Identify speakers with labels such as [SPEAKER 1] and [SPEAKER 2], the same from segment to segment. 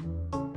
[SPEAKER 1] Thank you.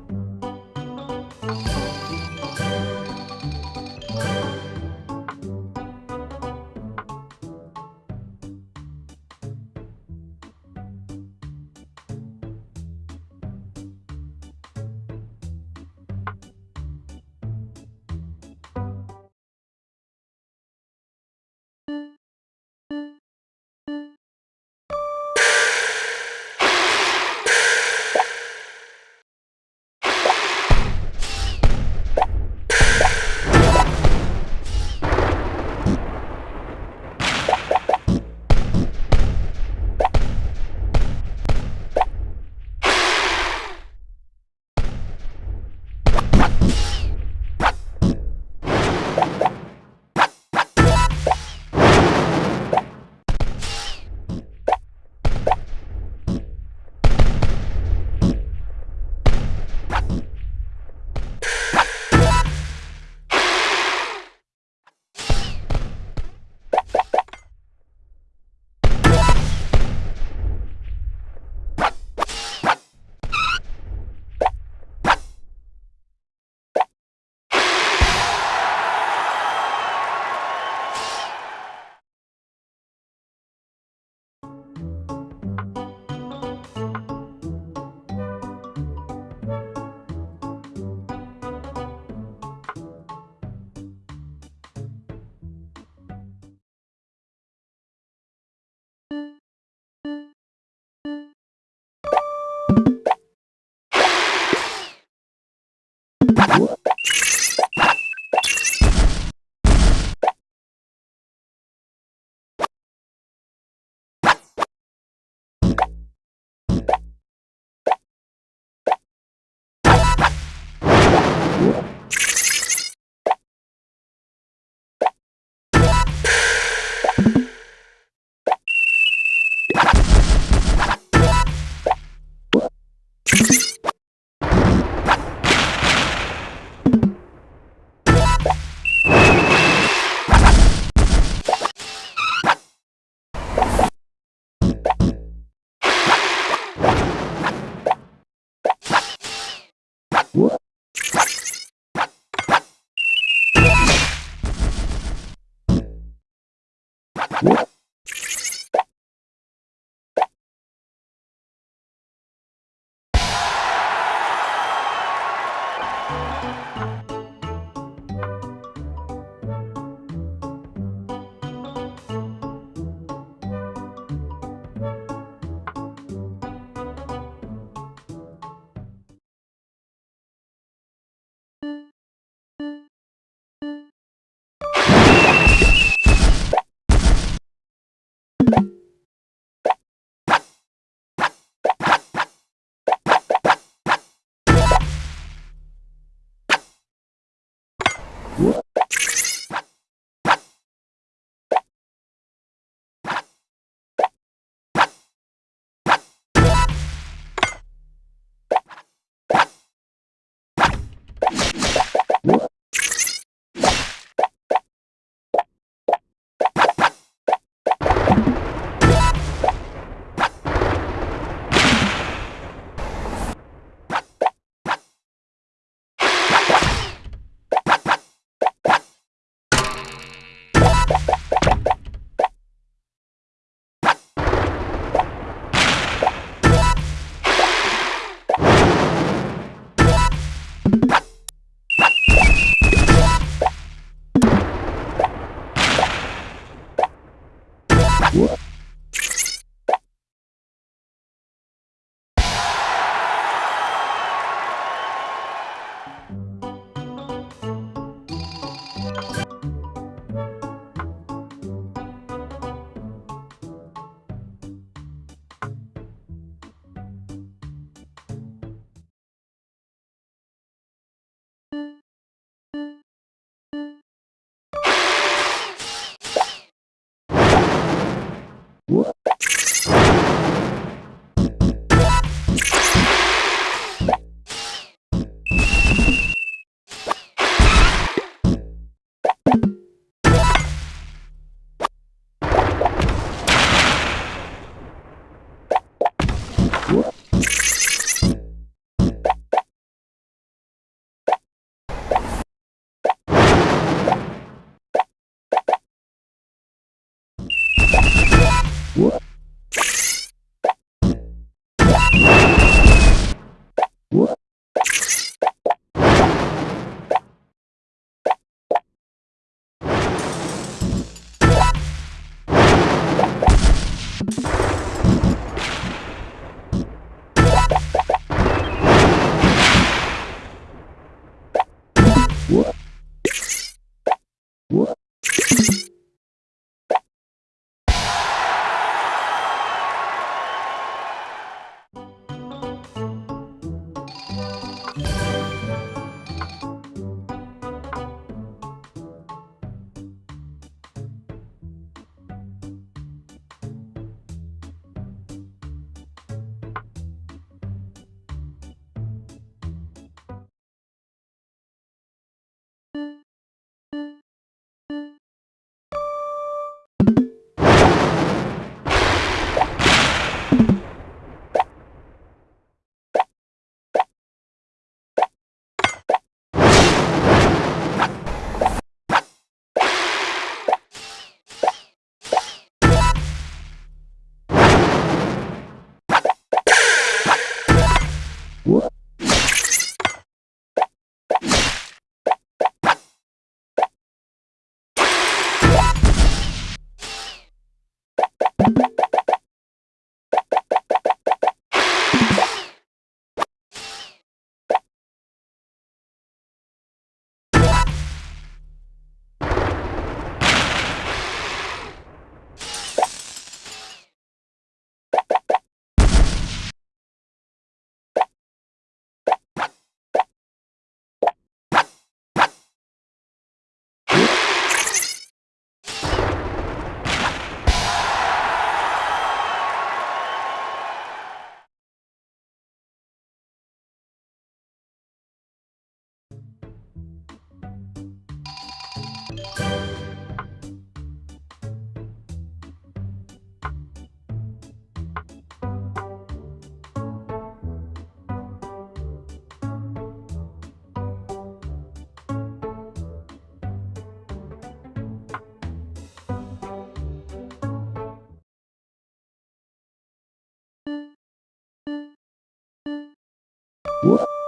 [SPEAKER 1] What?